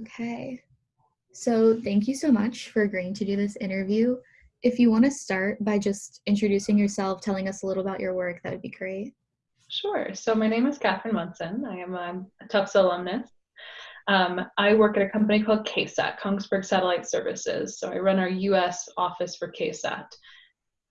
Okay. So thank you so much for agreeing to do this interview. If you want to start by just introducing yourself, telling us a little about your work, that would be great. Sure. So my name is Catherine Munson. I am a Tufts alumnus. Um, I work at a company called KSAT, Kongsberg Satellite Services. So I run our US office for KSAT.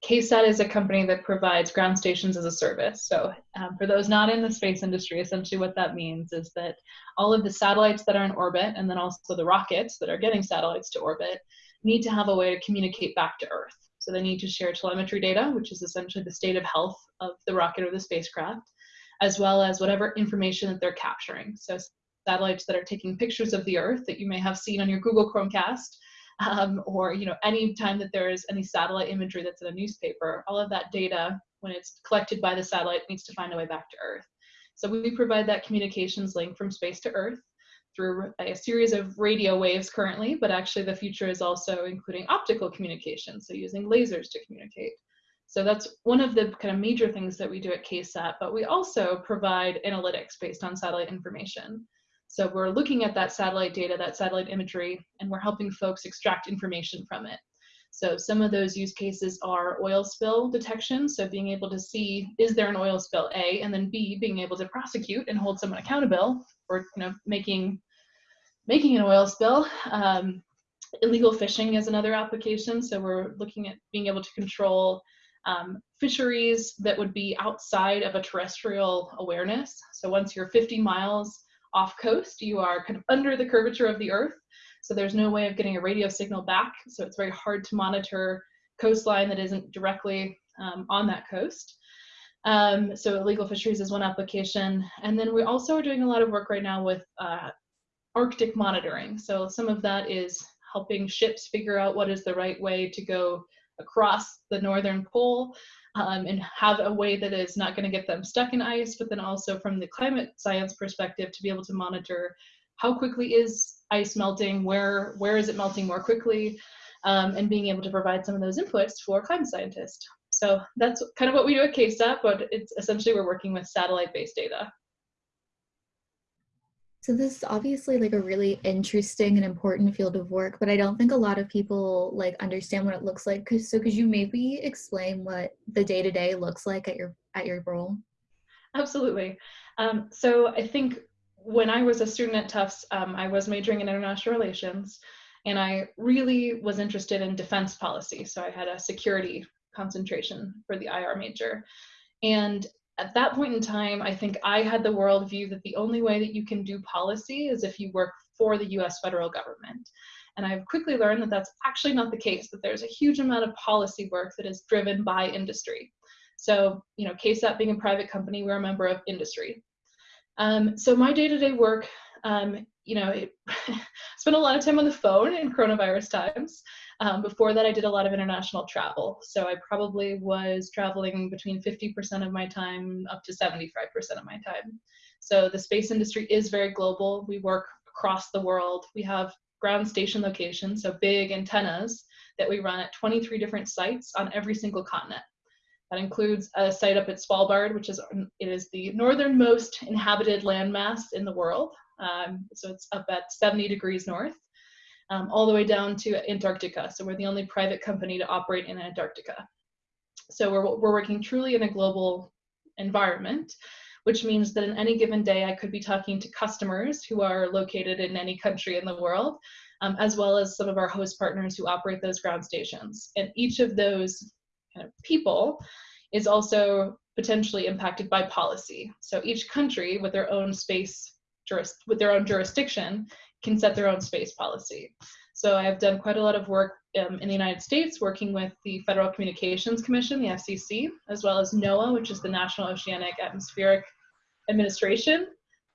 KSAT is a company that provides ground stations as a service. So, um, for those not in the space industry, essentially what that means is that all of the satellites that are in orbit and then also the rockets that are getting satellites to orbit need to have a way to communicate back to Earth. So, they need to share telemetry data, which is essentially the state of health of the rocket or the spacecraft, as well as whatever information that they're capturing. So, satellites that are taking pictures of the Earth that you may have seen on your Google Chromecast um, or you know any time that there is any satellite imagery that's in a newspaper, all of that data, when it's collected by the satellite, needs to find a way back to Earth. So we provide that communications link from space to Earth through a series of radio waves currently, but actually the future is also including optical communication, so using lasers to communicate. So that's one of the kind of major things that we do at KSAT, but we also provide analytics based on satellite information. So we're looking at that satellite data, that satellite imagery, and we're helping folks extract information from it. So some of those use cases are oil spill detection. So being able to see, is there an oil spill, A, and then B, being able to prosecute and hold someone accountable for you know, making, making an oil spill. Um, illegal fishing is another application. So we're looking at being able to control um, fisheries that would be outside of a terrestrial awareness. So once you're 50 miles off coast, you are kind of under the curvature of the earth. So there's no way of getting a radio signal back. So it's very hard to monitor coastline that isn't directly um, on that coast. Um, so illegal fisheries is one application. And then we also are doing a lot of work right now with uh, Arctic monitoring. So some of that is helping ships figure out what is the right way to go across the northern pole um, and have a way that is not going to get them stuck in ice, but then also from the climate science perspective to be able to monitor how quickly is ice melting, where where is it melting more quickly, um, and being able to provide some of those inputs for climate scientists. So that's kind of what we do at KSAT, but it's essentially we're working with satellite-based data. So this is obviously like a really interesting and important field of work, but I don't think a lot of people like understand what it looks like. So could you maybe explain what the day-to-day -day looks like at your at your role? Absolutely. Um, so I think when I was a student at Tufts, um, I was majoring in international relations, and I really was interested in defense policy. So I had a security concentration for the IR major. And at that point in time, I think I had the worldview that the only way that you can do policy is if you work for the US federal government. And I've quickly learned that that's actually not the case, that there's a huge amount of policy work that is driven by industry. So, you know, KSAT being a private company, we're a member of industry. Um, so my day-to-day -day work, um, you know, it, spent a lot of time on the phone in coronavirus times. Um, before that, I did a lot of international travel. So I probably was traveling between 50% of my time up to 75% of my time. So the space industry is very global. We work across the world. We have ground station locations, so big antennas that we run at 23 different sites on every single continent. That includes a site up at Svalbard, which is it is the northernmost inhabited landmass in the world. Um, so it's up at 70 degrees north um, all the way down to Antarctica. So we're the only private company to operate in Antarctica. So we're, we're working truly in a global environment, which means that in any given day, I could be talking to customers who are located in any country in the world, um, as well as some of our host partners who operate those ground stations. And each of those kind of people is also potentially impacted by policy. So each country with their own space, with their own jurisdiction can set their own space policy. So I've done quite a lot of work um, in the United States working with the Federal Communications Commission, the FCC, as well as NOAA, which is the National Oceanic Atmospheric Administration.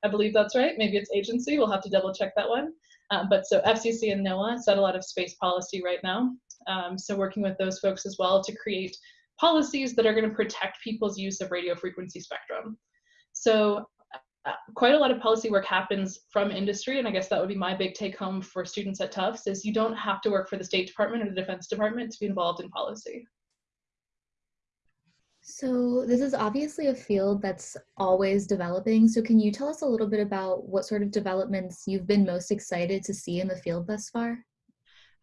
I believe that's right. Maybe it's agency. We'll have to double check that one. Um, but so FCC and NOAA set a lot of space policy right now. Um, so working with those folks as well to create policies that are going to protect people's use of radio frequency spectrum. So quite a lot of policy work happens from industry, and I guess that would be my big take home for students at Tufts is you don't have to work for the State Department or the Defense Department to be involved in policy. So, this is obviously a field that's always developing. So, can you tell us a little bit about what sort of developments you've been most excited to see in the field thus far?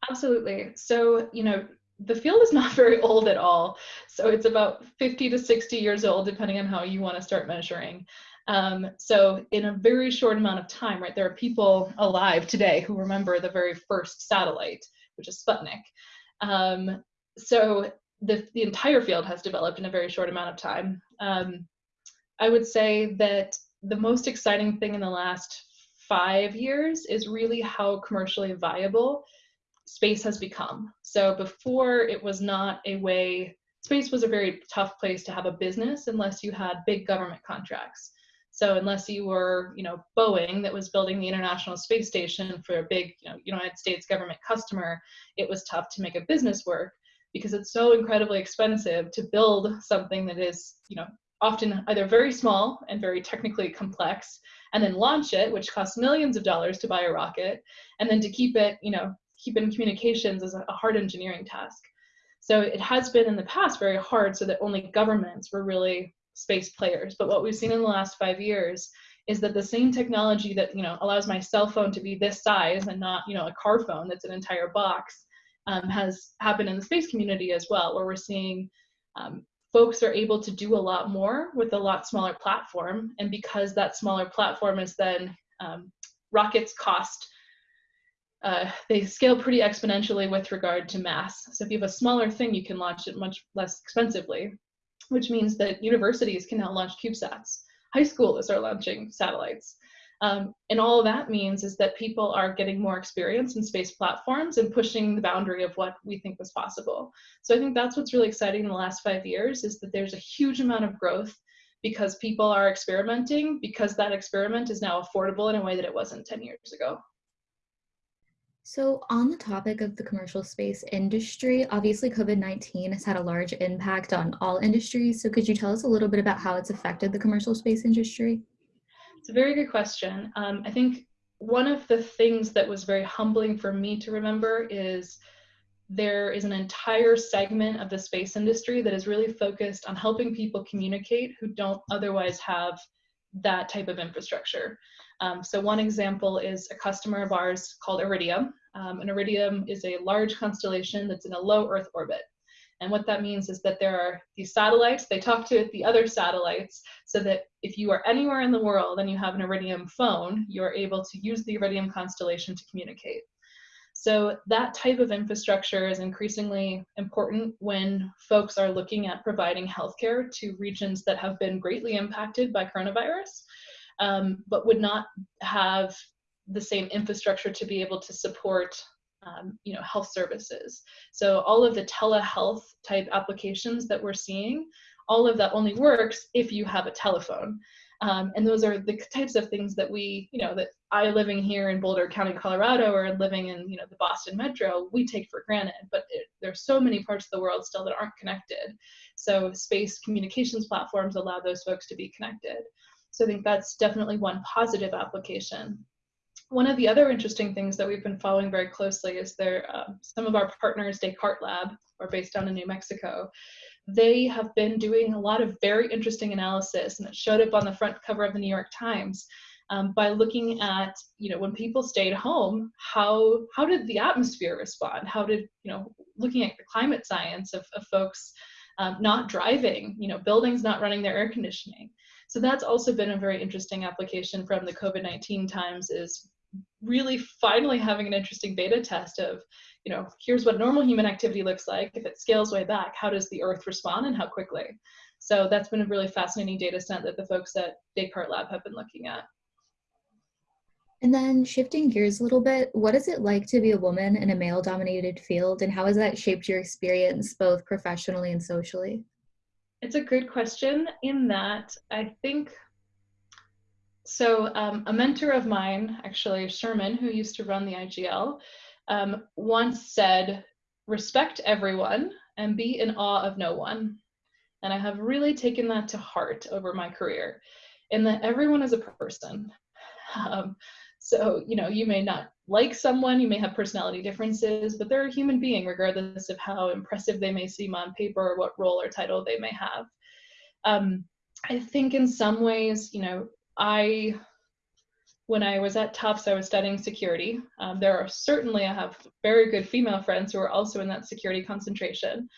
Absolutely. So, you know, the field is not very old at all. So it's about 50 to 60 years old, depending on how you want to start measuring. Um, so in a very short amount of time, right, there are people alive today who remember the very first satellite, which is Sputnik. Um, so the, the entire field has developed in a very short amount of time. Um, I would say that the most exciting thing in the last five years is really how commercially viable space has become. So before it was not a way, space was a very tough place to have a business unless you had big government contracts. So unless you were, you know, Boeing that was building the International Space Station for a big, you know, United States government customer, it was tough to make a business work because it's so incredibly expensive to build something that is, you know, often either very small and very technically complex, and then launch it, which costs millions of dollars to buy a rocket, and then to keep it, you know, keep in communications is a hard engineering task. So it has been in the past very hard so that only governments were really space players. But what we've seen in the last five years is that the same technology that you know allows my cell phone to be this size and not you know a car phone that's an entire box um, has happened in the space community as well, where we're seeing um, folks are able to do a lot more with a lot smaller platform. And because that smaller platform is then um, rockets cost uh, they scale pretty exponentially with regard to mass. So if you have a smaller thing, you can launch it much less expensively, which means that universities can now launch CubeSats. High schools are launching satellites. Um, and all that means is that people are getting more experience in space platforms and pushing the boundary of what we think was possible. So I think that's what's really exciting in the last five years is that there's a huge amount of growth because people are experimenting because that experiment is now affordable in a way that it wasn't 10 years ago. So, on the topic of the commercial space industry, obviously COVID 19 has had a large impact on all industries. So, could you tell us a little bit about how it's affected the commercial space industry? It's a very good question. Um, I think one of the things that was very humbling for me to remember is there is an entire segment of the space industry that is really focused on helping people communicate who don't otherwise have that type of infrastructure. Um, so one example is a customer of ours called Iridium. Um, and Iridium is a large constellation that's in a low Earth orbit. And what that means is that there are these satellites, they talk to the other satellites so that if you are anywhere in the world and you have an Iridium phone, you're able to use the Iridium constellation to communicate. So that type of infrastructure is increasingly important when folks are looking at providing healthcare to regions that have been greatly impacted by coronavirus, um, but would not have the same infrastructure to be able to support um, you know, health services. So all of the telehealth type applications that we're seeing, all of that only works if you have a telephone. Um, and those are the types of things that we, you know, that I living here in Boulder County, Colorado, or living in, you know, the Boston metro, we take for granted. But it, there's so many parts of the world still that aren't connected. So space communications platforms allow those folks to be connected. So I think that's definitely one positive application. One of the other interesting things that we've been following very closely is there, uh, some of our partners, Descartes Lab, are based down in New Mexico they have been doing a lot of very interesting analysis and it showed up on the front cover of the New York Times um, by looking at, you know, when people stayed home, how, how did the atmosphere respond? How did, you know, looking at the climate science of, of folks um, not driving, you know, buildings not running their air conditioning. So that's also been a very interesting application from the COVID-19 times is really finally having an interesting beta test of, you know, here's what normal human activity looks like. If it scales way back, how does the Earth respond and how quickly? So that's been a really fascinating data set that the folks at Descartes Lab have been looking at. And then shifting gears a little bit, what is it like to be a woman in a male dominated field and how has that shaped your experience both professionally and socially? It's a good question in that I think so um, a mentor of mine, actually Sherman, who used to run the IGL, um, once said, respect everyone and be in awe of no one. And I have really taken that to heart over my career in that everyone is a person. Um, so, you know, you may not like someone, you may have personality differences, but they're a human being regardless of how impressive they may seem on paper or what role or title they may have. Um, I think in some ways, you know, I when I was at Tufts, I was studying security. Um, there are certainly, I have very good female friends who are also in that security concentration.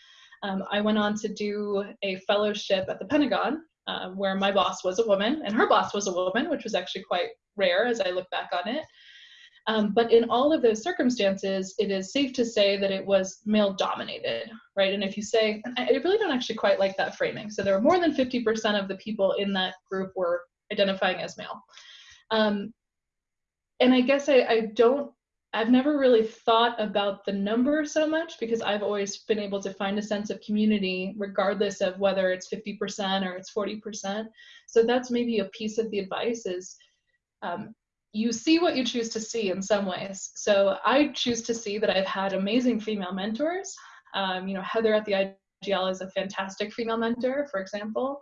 Um, I went on to do a fellowship at the Pentagon, um, where my boss was a woman and her boss was a woman, which was actually quite rare as I look back on it. Um, but in all of those circumstances, it is safe to say that it was male dominated, right? And if you say, I really don't actually quite like that framing. So there were more than 50% of the people in that group were identifying as male. Um, and I guess I, I don't, I've never really thought about the number so much because I've always been able to find a sense of community regardless of whether it's 50% or it's 40%. So that's maybe a piece of the advice is um, you see what you choose to see in some ways. So I choose to see that I've had amazing female mentors. Um, you know, Heather at the IGL is a fantastic female mentor, for example.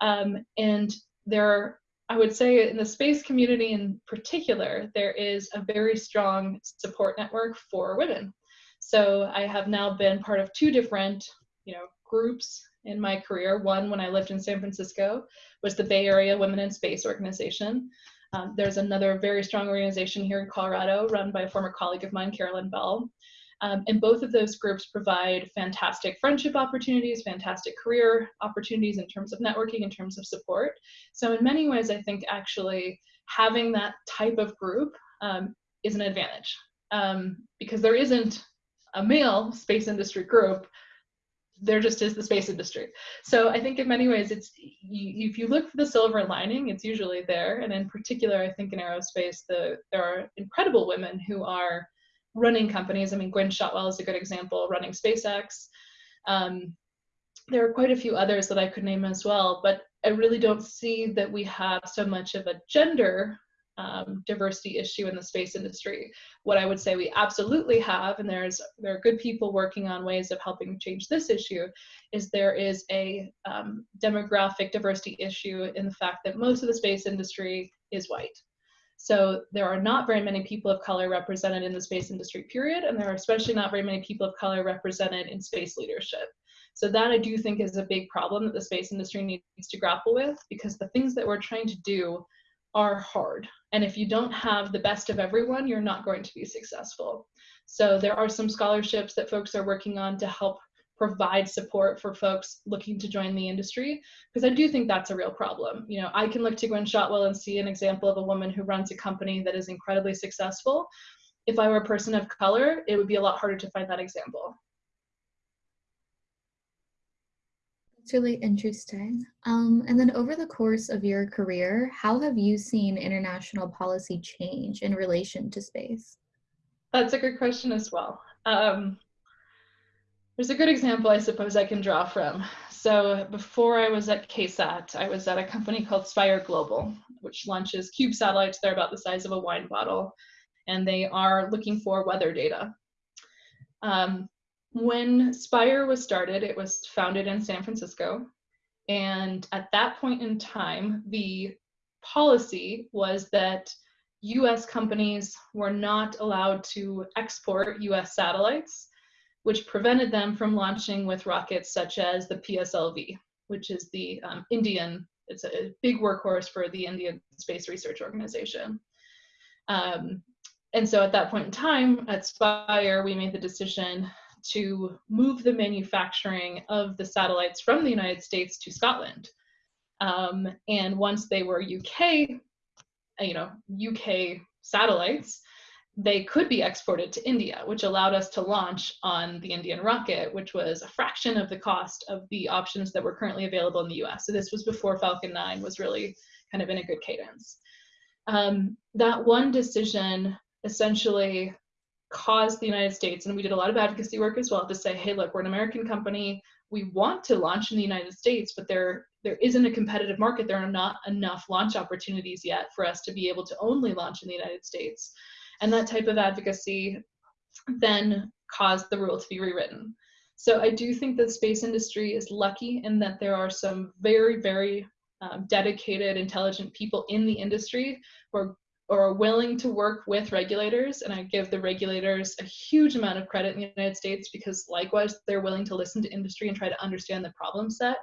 Um, and there I would say in the space community in particular, there is a very strong support network for women. So I have now been part of two different, you know, groups in my career. One, when I lived in San Francisco, was the Bay Area Women in Space Organization. Um, there's another very strong organization here in Colorado run by a former colleague of mine, Carolyn Bell, um, and both of those groups provide fantastic friendship opportunities, fantastic career opportunities in terms of networking, in terms of support. So in many ways, I think actually having that type of group um, is an advantage um, because there isn't a male space industry group there just is the space industry. So I think in many ways, it's you, if you look for the silver lining, it's usually there. And in particular, I think in aerospace, the there are incredible women who are running companies. I mean, Gwynne Shotwell is a good example, running SpaceX. Um, there are quite a few others that I could name as well, but I really don't see that we have so much of a gender um, diversity issue in the space industry. What I would say we absolutely have, and there's there are good people working on ways of helping change this issue, is there is a um, demographic diversity issue in the fact that most of the space industry is white. So there are not very many people of color represented in the space industry, period, and there are especially not very many people of color represented in space leadership. So that I do think is a big problem that the space industry needs to grapple with because the things that we're trying to do are hard. And if you don't have the best of everyone, you're not going to be successful. So there are some scholarships that folks are working on to help provide support for folks looking to join the industry because I do think that's a real problem. You know, I can look to Gwynne Shotwell and see an example of a woman who runs a company that is incredibly successful. If I were a person of color, it would be a lot harder to find that example. It's really interesting. Um, and then over the course of your career, how have you seen international policy change in relation to space? That's a good question as well. Um, there's a good example I suppose I can draw from. So before I was at KSAT, I was at a company called Spire Global, which launches cube satellites. They're about the size of a wine bottle, and they are looking for weather data. Um, when Spire was started, it was founded in San Francisco. And at that point in time, the policy was that US companies were not allowed to export US satellites which prevented them from launching with rockets such as the PSLV, which is the um, Indian, it's a big workhorse for the Indian Space Research Organization. Um, and so at that point in time at Spire, we made the decision to move the manufacturing of the satellites from the United States to Scotland. Um, and once they were UK, you know, UK satellites, they could be exported to India, which allowed us to launch on the Indian rocket, which was a fraction of the cost of the options that were currently available in the US. So this was before Falcon 9 was really kind of in a good cadence. Um, that one decision essentially caused the United States, and we did a lot of advocacy work as well, to say, hey, look, we're an American company. We want to launch in the United States, but there, there isn't a competitive market. There are not enough launch opportunities yet for us to be able to only launch in the United States. And that type of advocacy then caused the rule to be rewritten. So I do think the space industry is lucky in that there are some very, very um, dedicated, intelligent people in the industry who are, are willing to work with regulators. And I give the regulators a huge amount of credit in the United States because likewise, they're willing to listen to industry and try to understand the problem set.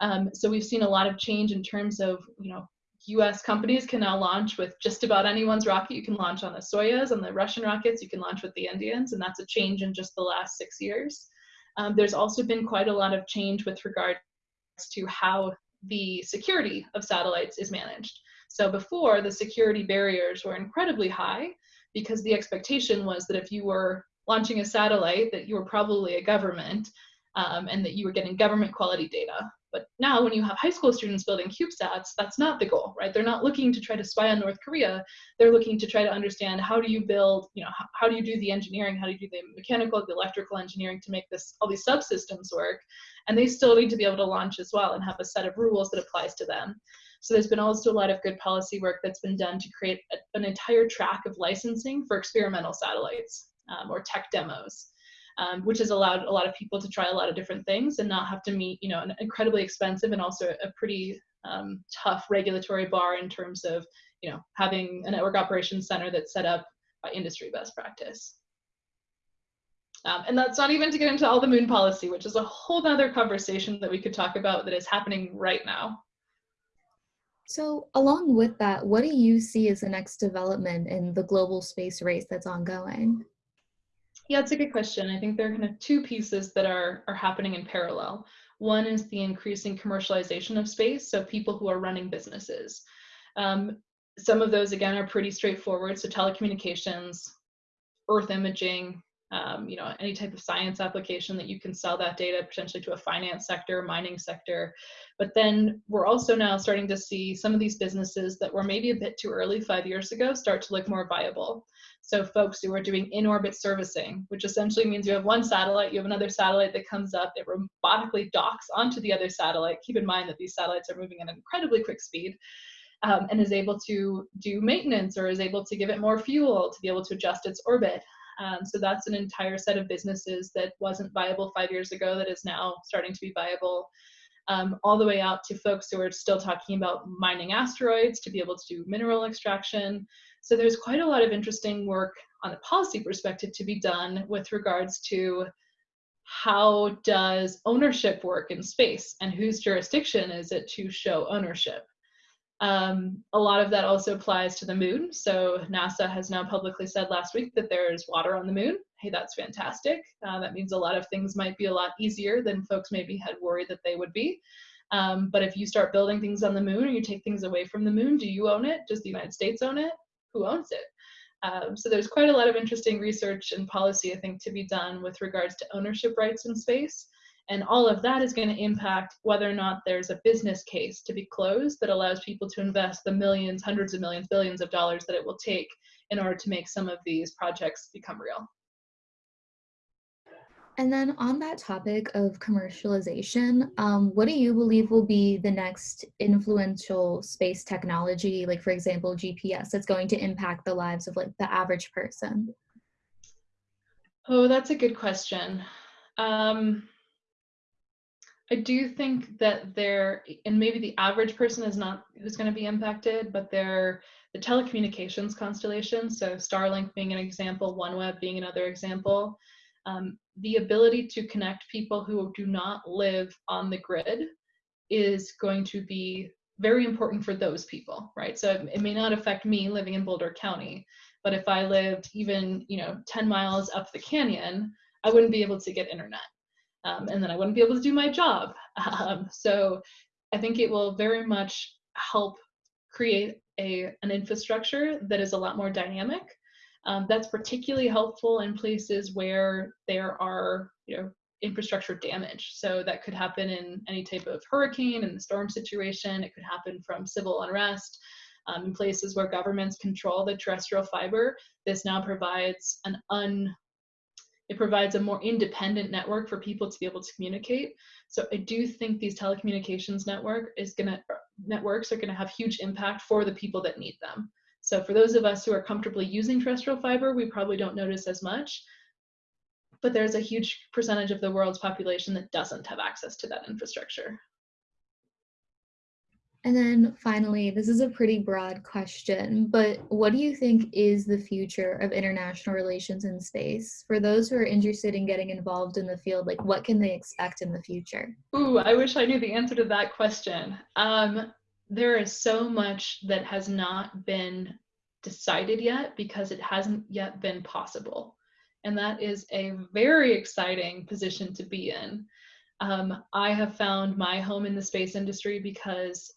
Um, so we've seen a lot of change in terms of, you know, US companies can now launch with just about anyone's rocket. You can launch on the Soyuz, on the Russian rockets, you can launch with the Indians, and that's a change in just the last six years. Um, there's also been quite a lot of change with regards to how the security of satellites is managed. So before, the security barriers were incredibly high because the expectation was that if you were launching a satellite, that you were probably a government um, and that you were getting government quality data. But now when you have high school students building CubeSats, that's not the goal, right? They're not looking to try to spy on North Korea. They're looking to try to understand how do you build, you know, how, how do you do the engineering? How do you do the mechanical, the electrical engineering to make this, all these subsystems work? And they still need to be able to launch as well and have a set of rules that applies to them. So there's been also a lot of good policy work that's been done to create a, an entire track of licensing for experimental satellites um, or tech demos um, which has allowed a lot of people to try a lot of different things and not have to meet, you know, an incredibly expensive and also a pretty um, tough regulatory bar in terms of, you know, having a network operations center that's set up by industry best practice. Um, and that's not even to get into all the moon policy, which is a whole other conversation that we could talk about that is happening right now. So along with that, what do you see as the next development in the global space race that's ongoing? Yeah, it's a good question. I think there are kind of two pieces that are, are happening in parallel. One is the increasing commercialization of space, so people who are running businesses. Um, some of those, again, are pretty straightforward. So telecommunications, earth imaging, um, you know, any type of science application that you can sell that data potentially to a finance sector, mining sector. But then we're also now starting to see some of these businesses that were maybe a bit too early five years ago start to look more viable. So folks who are doing in-orbit servicing, which essentially means you have one satellite, you have another satellite that comes up, it robotically docks onto the other satellite. Keep in mind that these satellites are moving at an incredibly quick speed. Um, and is able to do maintenance or is able to give it more fuel to be able to adjust its orbit. Um, so that's an entire set of businesses that wasn't viable five years ago that is now starting to be viable. Um, all the way out to folks who are still talking about mining asteroids to be able to do mineral extraction. So there's quite a lot of interesting work on the policy perspective to be done with regards to how does ownership work in space and whose jurisdiction is it to show ownership. Um, a lot of that also applies to the moon. So NASA has now publicly said last week that there's water on the moon. Hey, that's fantastic. Uh, that means a lot of things might be a lot easier than folks maybe had worried that they would be. Um, but if you start building things on the moon or you take things away from the moon, do you own it? Does the United States own it? Who owns it? Um, so there's quite a lot of interesting research and policy, I think, to be done with regards to ownership rights in space. And all of that is going to impact whether or not there's a business case to be closed that allows people to invest the millions, hundreds of millions, billions of dollars that it will take in order to make some of these projects become real. And then on that topic of commercialization, um, what do you believe will be the next influential space technology, like for example, GPS, that's going to impact the lives of like the average person? Oh, that's a good question. Um, I do think that there, and maybe the average person is not who's going to be impacted, but they're the telecommunications constellation. So Starlink being an example, OneWeb being another example. Um, the ability to connect people who do not live on the grid is going to be very important for those people, right? So it, it may not affect me living in Boulder County, but if I lived even, you know, 10 miles up the canyon, I wouldn't be able to get internet um, and then I wouldn't be able to do my job. Um, so I think it will very much help create a, an infrastructure that is a lot more dynamic. Um, that's particularly helpful in places where there are, you know, infrastructure damage. So that could happen in any type of hurricane and the storm situation. It could happen from civil unrest. Um, in places where governments control the terrestrial fiber, this now provides an un it provides a more independent network for people to be able to communicate. So I do think these telecommunications network is gonna networks are gonna have huge impact for the people that need them. So for those of us who are comfortably using terrestrial fiber, we probably don't notice as much. But there's a huge percentage of the world's population that doesn't have access to that infrastructure. And then finally, this is a pretty broad question, but what do you think is the future of international relations in space? For those who are interested in getting involved in the field, like what can they expect in the future? Ooh, I wish I knew the answer to that question. Um, there is so much that has not been decided yet because it hasn't yet been possible. And that is a very exciting position to be in. Um, I have found my home in the space industry because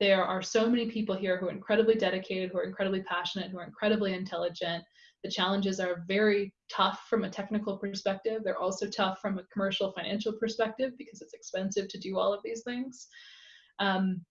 there are so many people here who are incredibly dedicated, who are incredibly passionate, who are incredibly intelligent. The challenges are very tough from a technical perspective. They're also tough from a commercial financial perspective because it's expensive to do all of these things. Um,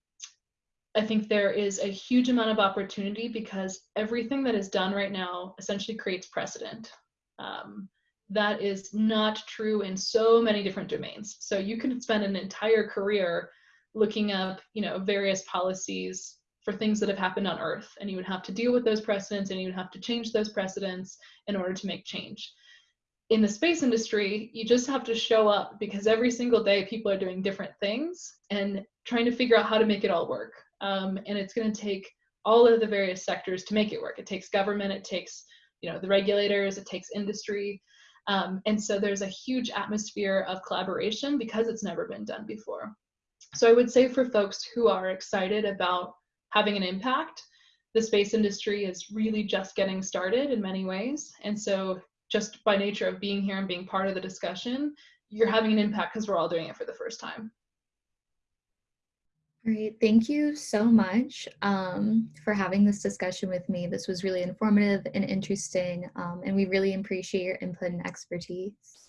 I think there is a huge amount of opportunity because everything that is done right now essentially creates precedent. Um, that is not true in so many different domains. So you can spend an entire career looking up, you know, various policies for things that have happened on Earth, and you would have to deal with those precedents, and you would have to change those precedents in order to make change. In the space industry, you just have to show up because every single day people are doing different things and trying to figure out how to make it all work. Um, and it's going to take all of the various sectors to make it work. It takes government, it takes you know the regulators, it takes industry, um, and so there's a huge atmosphere of collaboration because it's never been done before. So I would say for folks who are excited about having an impact, the space industry is really just getting started in many ways. And so just by nature of being here and being part of the discussion, you're having an impact because we're all doing it for the first time. Great, thank you so much um, for having this discussion with me. This was really informative and interesting, um, and we really appreciate your input and expertise.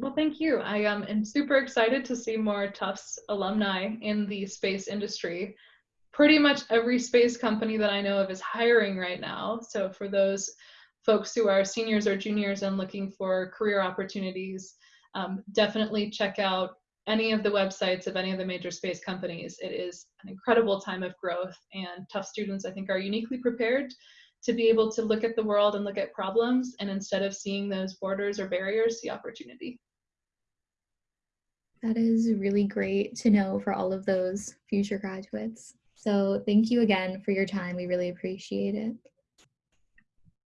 Well, thank you. I um, am super excited to see more Tufts alumni in the space industry. Pretty much every space company that I know of is hiring right now. So for those folks who are seniors or juniors and looking for career opportunities, um, definitely check out any of the websites of any of the major space companies. It is an incredible time of growth and Tufts students I think are uniquely prepared to be able to look at the world and look at problems and instead of seeing those borders or barriers, see opportunity. That is really great to know for all of those future graduates. So thank you again for your time. We really appreciate it.